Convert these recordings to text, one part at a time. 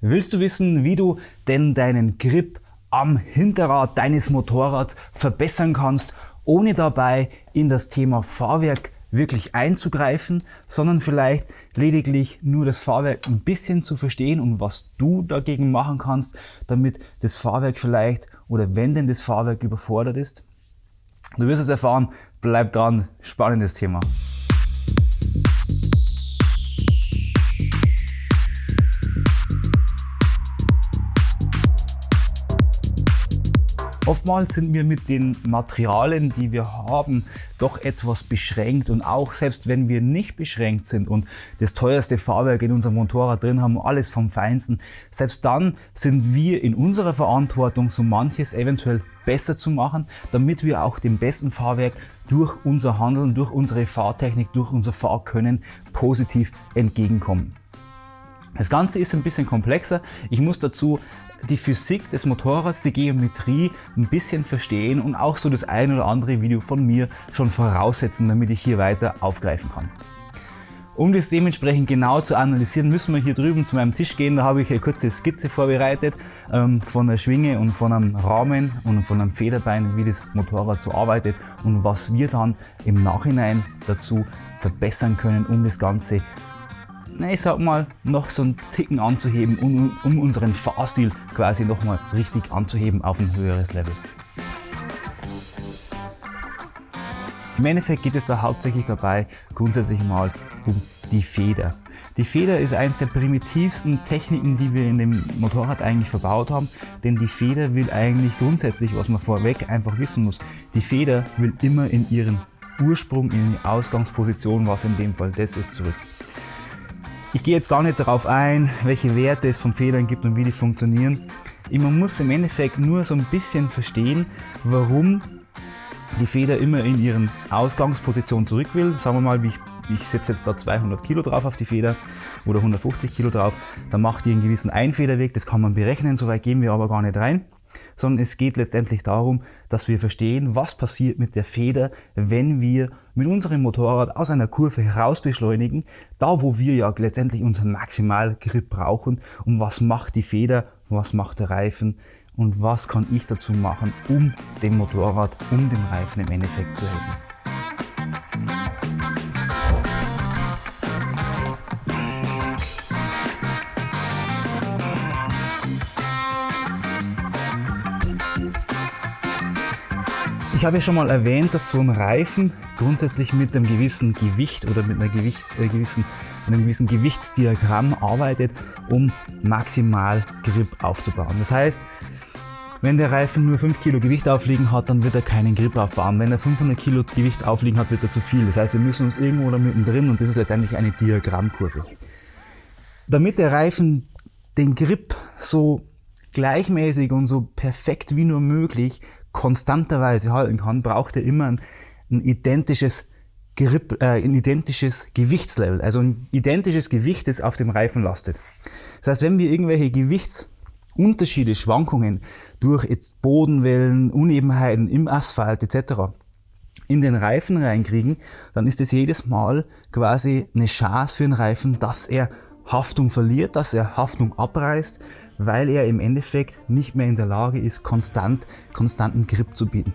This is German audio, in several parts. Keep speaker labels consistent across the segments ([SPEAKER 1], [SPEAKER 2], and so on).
[SPEAKER 1] Willst du wissen, wie du denn deinen Grip am Hinterrad deines Motorrads verbessern kannst, ohne dabei in das Thema Fahrwerk wirklich einzugreifen, sondern vielleicht lediglich nur das Fahrwerk ein bisschen zu verstehen und was du dagegen machen kannst, damit das Fahrwerk vielleicht oder wenn denn das Fahrwerk überfordert ist? Du wirst es erfahren, bleib dran, spannendes Thema. Oftmals sind wir mit den Materialien, die wir haben, doch etwas beschränkt und auch selbst wenn wir nicht beschränkt sind und das teuerste Fahrwerk in unserem Motorrad drin haben, alles vom Feinsten, selbst dann sind wir in unserer Verantwortung, so manches eventuell besser zu machen, damit wir auch dem besten Fahrwerk durch unser Handeln, durch unsere Fahrtechnik, durch unser Fahrkönnen positiv entgegenkommen. Das Ganze ist ein bisschen komplexer. Ich muss dazu die Physik des Motorrads, die Geometrie ein bisschen verstehen und auch so das ein oder andere Video von mir schon voraussetzen, damit ich hier weiter aufgreifen kann. Um das dementsprechend genau zu analysieren, müssen wir hier drüben zu meinem Tisch gehen. Da habe ich eine kurze Skizze vorbereitet ähm, von der Schwinge und von einem Rahmen und von einem Federbein, wie das Motorrad so arbeitet und was wir dann im Nachhinein dazu verbessern können, um das Ganze ich sag mal, noch so einen Ticken anzuheben, um, um unseren Fahrstil quasi nochmal richtig anzuheben auf ein höheres Level. Im Endeffekt geht es da hauptsächlich dabei grundsätzlich mal um die Feder. Die Feder ist eines der primitivsten Techniken, die wir in dem Motorrad eigentlich verbaut haben, denn die Feder will eigentlich grundsätzlich, was man vorweg einfach wissen muss, die Feder will immer in ihren Ursprung, in die Ausgangsposition, was in dem Fall das ist, zurück. Ich gehe jetzt gar nicht darauf ein, welche Werte es von Federn gibt und wie die funktionieren. Man muss im Endeffekt nur so ein bisschen verstehen, warum die Feder immer in ihren Ausgangsposition zurück will. Sagen wir mal, ich, ich setze jetzt da 200 Kilo drauf auf die Feder oder 150 Kilo drauf, dann macht die einen gewissen Einfederweg, das kann man berechnen, so weit gehen wir aber gar nicht rein sondern es geht letztendlich darum, dass wir verstehen, was passiert mit der Feder, wenn wir mit unserem Motorrad aus einer Kurve heraus beschleunigen, da wo wir ja letztendlich unseren Maximalgrip brauchen. Und was macht die Feder, was macht der Reifen? Und was kann ich dazu machen, um dem Motorrad, um dem Reifen im Endeffekt zu helfen. Ich habe ja schon mal erwähnt, dass so ein Reifen grundsätzlich mit einem gewissen Gewicht oder mit, Gewicht, äh, gewissen, einem gewissen Gewichtsdiagramm arbeitet, um maximal Grip aufzubauen. Das heißt, wenn der Reifen nur 5 Kilo Gewicht aufliegen hat, dann wird er keinen Grip aufbauen. Wenn er 500 Kilo Gewicht aufliegen hat, wird er zu viel. Das heißt, wir müssen uns irgendwo da mittendrin und das ist letztendlich eine Diagrammkurve. Damit der Reifen den Grip so gleichmäßig und so perfekt wie nur möglich konstanterweise halten kann, braucht er immer ein, ein identisches Grip, äh, ein identisches Gewichtslevel, also ein identisches Gewicht, das auf dem Reifen lastet. Das heißt, wenn wir irgendwelche Gewichtsunterschiede, Schwankungen durch jetzt Bodenwellen, Unebenheiten im Asphalt etc. in den Reifen reinkriegen, dann ist es jedes Mal quasi eine Chance für den Reifen, dass er Haftung verliert, dass er Haftung abreißt, weil er im Endeffekt nicht mehr in der Lage ist, konstant, konstanten Grip zu bieten.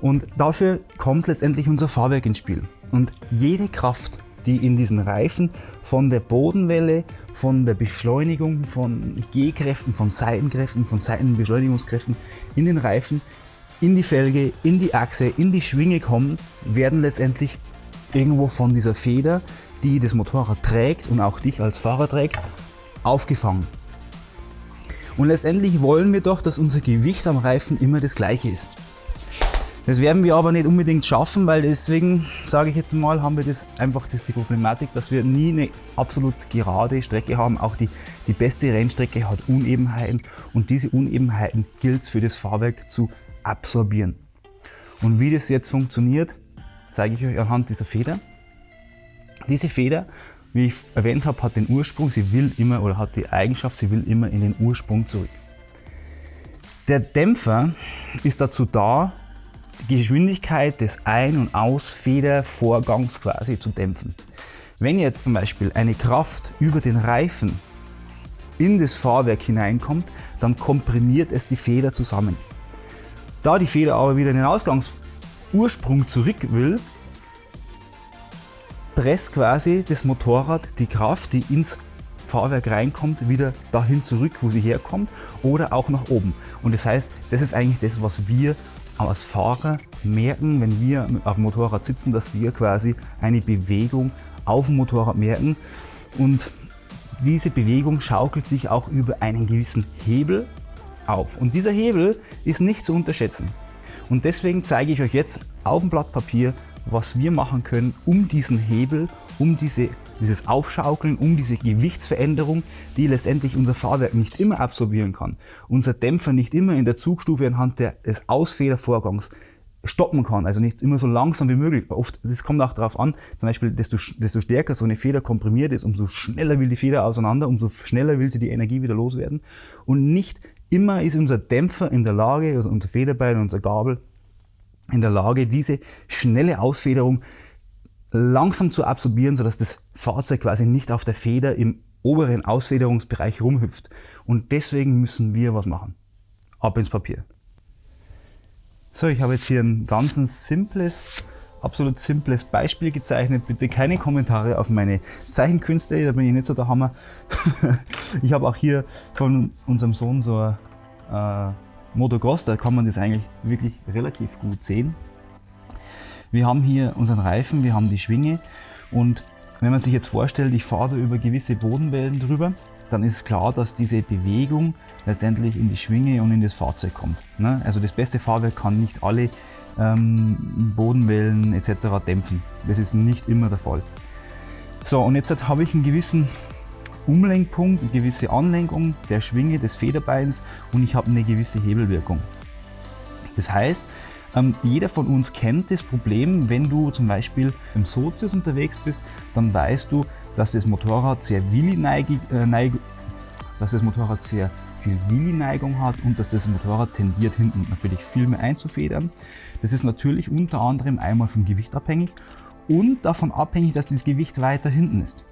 [SPEAKER 1] Und dafür kommt letztendlich unser Fahrwerk ins Spiel. Und jede Kraft, die in diesen Reifen von der Bodenwelle, von der Beschleunigung, von G-Kräften, von Seitenkräften, von Seitenbeschleunigungskräften in den Reifen, in die Felge, in die Achse, in die Schwinge kommen, werden letztendlich irgendwo von dieser Feder, die das Motorrad trägt und auch dich als Fahrer trägt, aufgefangen. Und letztendlich wollen wir doch, dass unser Gewicht am Reifen immer das gleiche ist. Das werden wir aber nicht unbedingt schaffen, weil deswegen, sage ich jetzt mal, haben wir das einfach das die Problematik, dass wir nie eine absolut gerade Strecke haben. Auch die, die beste Rennstrecke hat Unebenheiten und diese Unebenheiten gilt es für das Fahrwerk zu absorbieren. Und wie das jetzt funktioniert, zeige ich euch anhand dieser Feder. Diese Feder wie ich erwähnt habe, hat den Ursprung, sie will immer oder hat die Eigenschaft, sie will immer in den Ursprung zurück. Der Dämpfer ist dazu da, die Geschwindigkeit des Ein- und Ausfedervorgangs quasi zu dämpfen. Wenn jetzt zum Beispiel eine Kraft über den Reifen in das Fahrwerk hineinkommt, dann komprimiert es die Feder zusammen. Da die Feder aber wieder in den Ausgangsursprung zurück will, presst quasi das Motorrad die Kraft, die ins Fahrwerk reinkommt, wieder dahin zurück, wo sie herkommt oder auch nach oben. Und das heißt, das ist eigentlich das, was wir als Fahrer merken, wenn wir auf dem Motorrad sitzen, dass wir quasi eine Bewegung auf dem Motorrad merken. Und diese Bewegung schaukelt sich auch über einen gewissen Hebel auf. Und dieser Hebel ist nicht zu unterschätzen. Und deswegen zeige ich euch jetzt auf dem Blatt Papier, was wir machen können, um diesen Hebel, um diese, dieses Aufschaukeln, um diese Gewichtsveränderung, die letztendlich unser Fahrwerk nicht immer absorbieren kann, unser Dämpfer nicht immer in der Zugstufe anhand des Ausfedervorgangs stoppen kann, also nicht immer so langsam wie möglich. Oft, es kommt auch darauf an, zum Beispiel, desto, desto stärker so eine Feder komprimiert ist, umso schneller will die Feder auseinander, umso schneller will sie die Energie wieder loswerden. Und nicht immer ist unser Dämpfer in der Lage, also unser Federbeil, unser Gabel, in der Lage, diese schnelle Ausfederung langsam zu absorbieren, sodass das Fahrzeug quasi nicht auf der Feder im oberen Ausfederungsbereich rumhüpft. Und deswegen müssen wir was machen. Ab ins Papier. So, ich habe jetzt hier ein ganz simples, absolut simples Beispiel gezeichnet. Bitte keine Kommentare auf meine Zeichenkünste, da bin ich nicht so der Hammer. ich habe auch hier von unserem Sohn so ein äh, Motocross, da kann man das eigentlich wirklich relativ gut sehen. Wir haben hier unseren Reifen, wir haben die Schwinge und wenn man sich jetzt vorstellt, ich fahre über gewisse Bodenwellen drüber, dann ist klar, dass diese Bewegung letztendlich in die Schwinge und in das Fahrzeug kommt. Ne? Also das beste Fahrwerk kann nicht alle ähm, Bodenwellen etc. dämpfen. Das ist nicht immer der Fall. So, und jetzt habe ich einen gewissen Umlenkpunkt, eine gewisse Anlenkung der Schwinge des Federbeins und ich habe eine gewisse Hebelwirkung. Das heißt, ähm, jeder von uns kennt das Problem, wenn du zum Beispiel im Sozius unterwegs bist, dann weißt du, dass das Motorrad sehr Willi-Neigung, äh, dass das Motorrad sehr viel Willi-Neigung hat und dass das Motorrad tendiert hinten natürlich viel mehr einzufedern. Das ist natürlich unter anderem einmal vom Gewicht abhängig und davon abhängig, dass das Gewicht weiter hinten ist.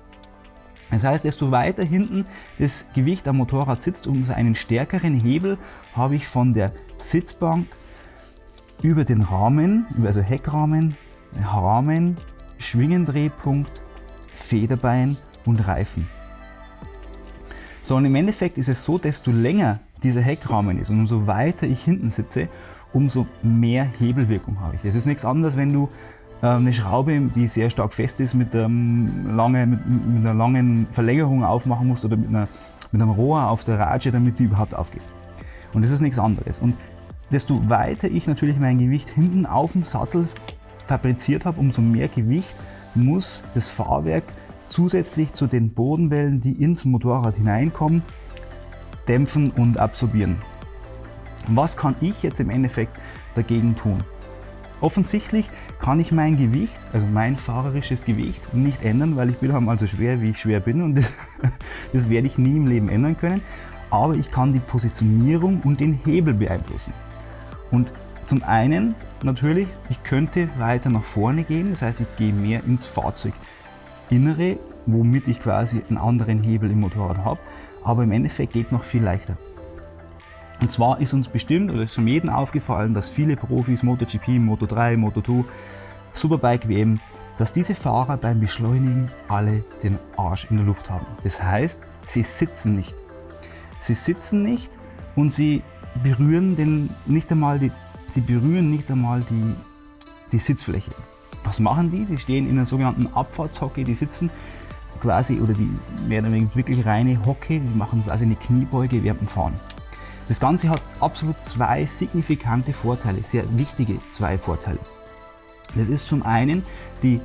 [SPEAKER 1] Das heißt, desto weiter hinten das Gewicht am Motorrad sitzt, umso einen stärkeren Hebel habe ich von der Sitzbank über den Rahmen, also Heckrahmen, Rahmen, Schwingendrehpunkt, Federbein und Reifen. So, und im Endeffekt ist es so, desto länger dieser Heckrahmen ist und umso weiter ich hinten sitze, umso mehr Hebelwirkung habe ich. Es ist nichts anderes, wenn du eine Schraube, die sehr stark fest ist, mit, ähm, lange, mit, mit, einer langen Verlängerung aufmachen musst oder mit, einer, mit einem Rohr auf der Ratsche, damit die überhaupt aufgeht. Und das ist nichts anderes. Und desto weiter ich natürlich mein Gewicht hinten auf dem Sattel fabriziert habe, umso mehr Gewicht muss das Fahrwerk zusätzlich zu den Bodenwellen, die ins Motorrad hineinkommen, dämpfen und absorbieren. Was kann ich jetzt im Endeffekt dagegen tun? Offensichtlich kann ich mein Gewicht, also mein fahrerisches Gewicht, nicht ändern, weil ich bin einmal so schwer, wie ich schwer bin und das, das werde ich nie im Leben ändern können. Aber ich kann die Positionierung und den Hebel beeinflussen. Und zum einen natürlich, ich könnte weiter nach vorne gehen, das heißt, ich gehe mehr ins Fahrzeuginnere, womit ich quasi einen anderen Hebel im Motorrad habe, aber im Endeffekt geht es noch viel leichter. Und zwar ist uns bestimmt, oder ist schon jedem aufgefallen, dass viele Profis, MotoGP, Moto3, Moto2, Superbike WM, dass diese Fahrer beim Beschleunigen alle den Arsch in der Luft haben. Das heißt, sie sitzen nicht. Sie sitzen nicht und sie berühren den, nicht einmal die Sie berühren nicht einmal die, die Sitzfläche. Was machen die? Die stehen in einer sogenannten Abfahrtshocke, die sitzen quasi, oder die werden wirklich reine Hocke, die machen quasi eine Kniebeuge während dem Fahren. Das Ganze hat absolut zwei signifikante Vorteile, sehr wichtige zwei Vorteile. Das ist zum einen die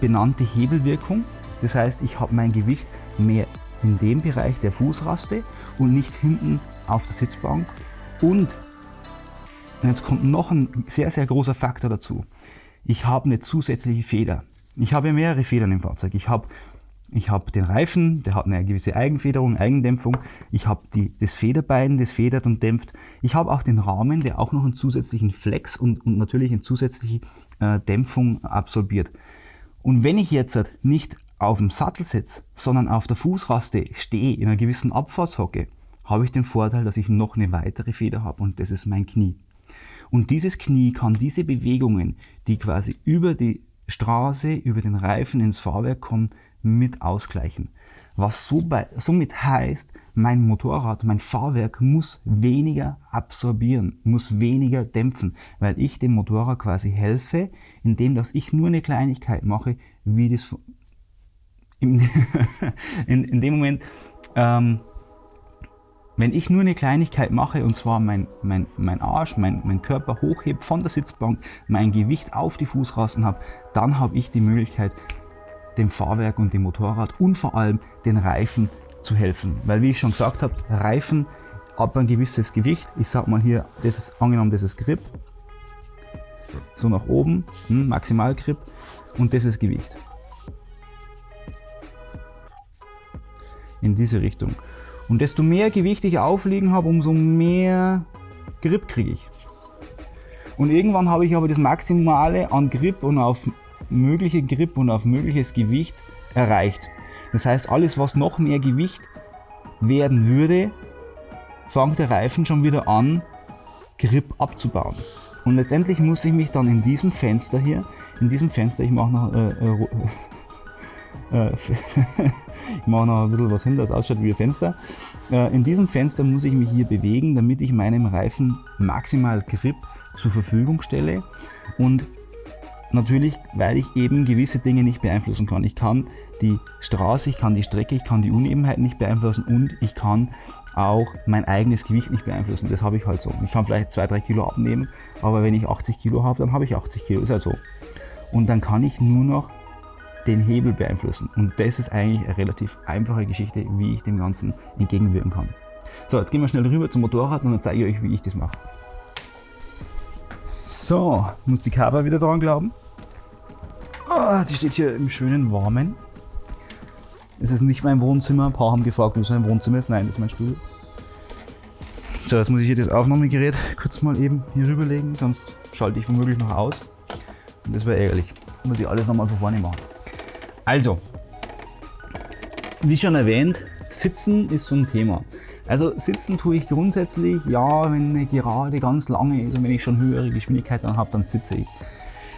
[SPEAKER 1] benannte Hebelwirkung, das heißt, ich habe mein Gewicht mehr in dem Bereich der Fußraste und nicht hinten auf der Sitzbank und jetzt kommt noch ein sehr, sehr großer Faktor dazu. Ich habe eine zusätzliche Feder. Ich habe mehrere Federn im Fahrzeug. Ich habe ich habe den Reifen, der hat eine gewisse Eigenfederung, Eigendämpfung. Ich habe das Federbein, das federt und dämpft. Ich habe auch den Rahmen, der auch noch einen zusätzlichen Flex und, und natürlich eine zusätzliche äh, Dämpfung absorbiert. Und wenn ich jetzt nicht auf dem Sattel sitze, sondern auf der Fußraste stehe, in einer gewissen Abfahrtshocke, habe ich den Vorteil, dass ich noch eine weitere Feder habe und das ist mein Knie. Und dieses Knie kann diese Bewegungen, die quasi über die Straße, über den Reifen ins Fahrwerk kommen, mit ausgleichen. Was so bei, somit heißt, mein Motorrad, mein Fahrwerk muss weniger absorbieren, muss weniger dämpfen, weil ich dem Motorrad quasi helfe, indem dass ich nur eine Kleinigkeit mache, wie das in, in, in dem Moment, ähm, wenn ich nur eine Kleinigkeit mache, und zwar mein, mein, mein Arsch, mein, mein Körper hochhebe von der Sitzbank, mein Gewicht auf die Fußrasten habe, dann habe ich die Möglichkeit, dem Fahrwerk und dem Motorrad und vor allem den Reifen zu helfen. Weil wie ich schon gesagt habe, Reifen ab ein gewisses Gewicht, ich sag mal hier, das ist angenommen, das ist Grip, so nach oben, hm, Maximalgrip und das ist Gewicht. In diese Richtung. Und desto mehr Gewicht ich aufliegen habe, umso mehr Grip kriege ich. Und irgendwann habe ich aber das Maximale an Grip und auf mögliche Grip und auf mögliches Gewicht erreicht. Das heißt, alles was noch mehr Gewicht werden würde, fängt der Reifen schon wieder an, Grip abzubauen. Und letztendlich muss ich mich dann in diesem Fenster hier, in diesem Fenster, ich mache noch äh, äh, äh, ich mache noch ein bisschen was hin, das ausschaut wie ein Fenster. Äh, in diesem Fenster muss ich mich hier bewegen, damit ich meinem Reifen maximal Grip zur Verfügung stelle. Und natürlich, weil ich eben gewisse Dinge nicht beeinflussen kann. Ich kann die Straße, ich kann die Strecke, ich kann die Unebenheiten nicht beeinflussen und ich kann auch mein eigenes Gewicht nicht beeinflussen. Das habe ich halt so. Ich kann vielleicht 2-3 Kilo abnehmen, aber wenn ich 80 Kilo habe, dann habe ich 80 Kilo. Ist halt so. Und dann kann ich nur noch den Hebel beeinflussen. Und das ist eigentlich eine relativ einfache Geschichte, wie ich dem Ganzen entgegenwirken kann. So, jetzt gehen wir schnell rüber zum Motorrad und dann zeige ich euch, wie ich das mache. So, muss die Cover wieder dran glauben. Oh, die steht hier im schönen Warmen. Es ist nicht mein Wohnzimmer. Ein paar haben gefragt, wo es mein Wohnzimmer ist. Nein, das ist mein Stuhl. So, jetzt muss ich hier das Aufnahmegerät kurz mal eben hier rüberlegen, sonst schalte ich womöglich noch aus. Und das wäre ärgerlich. Muss ich alles nochmal von vorne machen. Also, wie schon erwähnt, Sitzen ist so ein Thema. Also sitzen tue ich grundsätzlich, ja, wenn eine Gerade ganz lange ist und wenn ich schon höhere Geschwindigkeiten habe, dann sitze ich.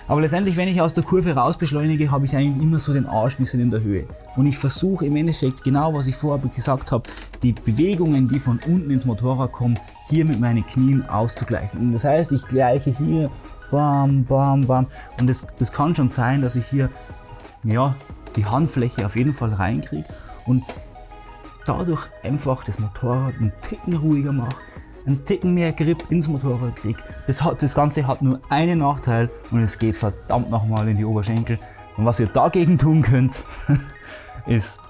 [SPEAKER 1] Aber letztendlich, wenn ich aus der Kurve raus beschleunige, habe ich eigentlich immer so den Arsch ein bisschen in der Höhe. Und ich versuche im Endeffekt, genau was ich vorher gesagt habe, die Bewegungen, die von unten ins Motorrad kommen, hier mit meinen Knien auszugleichen. Und das heißt, ich gleiche hier, bam, bam, bam. Und das, das kann schon sein, dass ich hier ja, die Handfläche auf jeden Fall reinkriege und dadurch einfach das Motorrad einen Ticken ruhiger mache, einen Ticken mehr Grip ins Motorrad kriege. Das, das Ganze hat nur einen Nachteil und es geht verdammt nochmal in die Oberschenkel. Und was ihr dagegen tun könnt, ist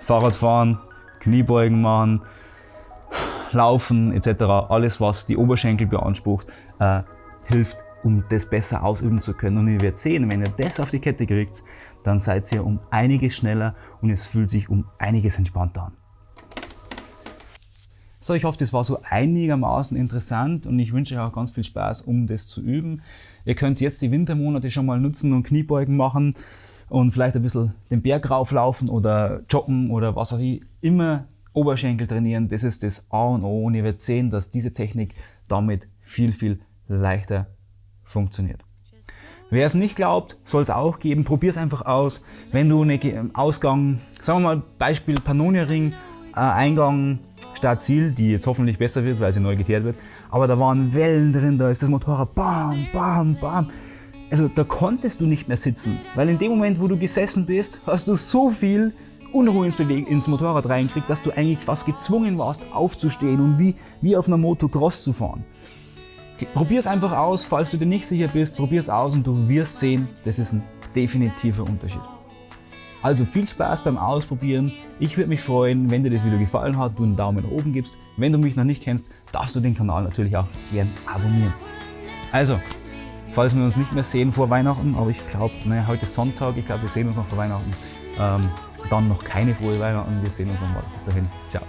[SPEAKER 1] Fahrradfahren, Kniebeugen machen, Laufen etc. Alles, was die Oberschenkel beansprucht, äh, hilft, um das besser ausüben zu können. Und ihr werdet sehen, wenn ihr das auf die Kette kriegt, dann seid ihr um einiges schneller und es fühlt sich um einiges entspannter an. So, ich hoffe, das war so einigermaßen interessant und ich wünsche euch auch ganz viel Spaß, um das zu üben. Ihr könnt jetzt die Wintermonate schon mal nutzen und Kniebeugen machen und vielleicht ein bisschen den Berg rauflaufen oder joggen oder was auch immer Oberschenkel trainieren. Das ist das A und O und ihr werdet sehen, dass diese Technik damit viel, viel leichter funktioniert. Wer es nicht glaubt, soll es auch geben. Probier es einfach aus. Wenn du einen Ausgang, sagen wir mal Beispiel Pannonia Ring, äh, Eingang Start Ziel, die jetzt hoffentlich besser wird, weil sie neu geteert wird. Aber da waren Wellen drin, da ist das Motorrad bam, bam, bam. Also da konntest du nicht mehr sitzen, weil in dem Moment, wo du gesessen bist, hast du so viel Unruhe ins, Beweg ins Motorrad reinkriegt, dass du eigentlich fast gezwungen warst aufzustehen und wie, wie auf einer Motocross zu fahren. Probier es einfach aus, falls du dir nicht sicher bist, probier es aus und du wirst sehen, das ist ein definitiver Unterschied. Also viel Spaß beim Ausprobieren. Ich würde mich freuen, wenn dir das Video gefallen hat, du einen Daumen nach oben gibst. Wenn du mich noch nicht kennst, darfst du den Kanal natürlich auch gern abonnieren. Also, falls wir uns nicht mehr sehen vor Weihnachten, aber ich glaube, naja, heute ist Sonntag, ich glaube, wir sehen uns noch vor Weihnachten. Ähm, dann noch keine frohe Weihnachten, wir sehen uns nochmal. Bis dahin, ciao.